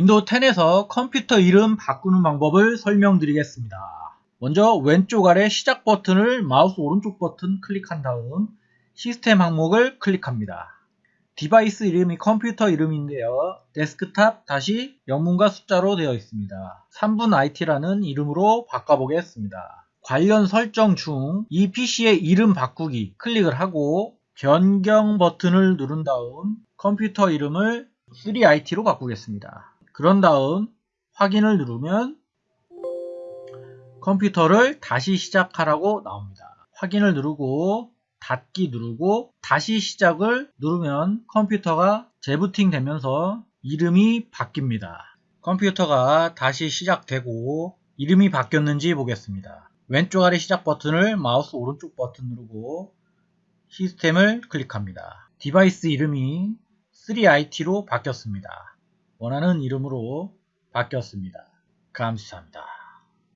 윈도우 10에서 컴퓨터 이름 바꾸는 방법을 설명드리겠습니다. 먼저 왼쪽 아래 시작 버튼을 마우스 오른쪽 버튼 클릭한 다음 시스템 항목을 클릭합니다. device 이름이 컴퓨터 이름인데요. 데스크탑 다시 영문과 숫자로 되어 있습니다. 3분 IT라는 이름으로 바꿔보겠습니다. 관련 설정 중 이 PC의 이름 바꾸기 클릭을 하고 변경 버튼을 누른 다음 컴퓨터 이름을 3IT로 바꾸겠습니다. 그런 다음 확인을 누르면 컴퓨터를 다시 시작하라고 나옵니다. 확인을 누르고 닫기 누르고 다시 시작을 누르면 컴퓨터가 재부팅 되면서 이름이 바뀝니다. 컴퓨터가 다시 시작되고 이름이 바뀌었는지 보겠습니다. 왼쪽 아래 시작 버튼을 마우스 오른쪽 버튼 누르고 시스템을 클릭합니다. device 이름이 3IT로 바뀌었습니다. 원하는 이름으로 바뀌었습니다. 감사합니다.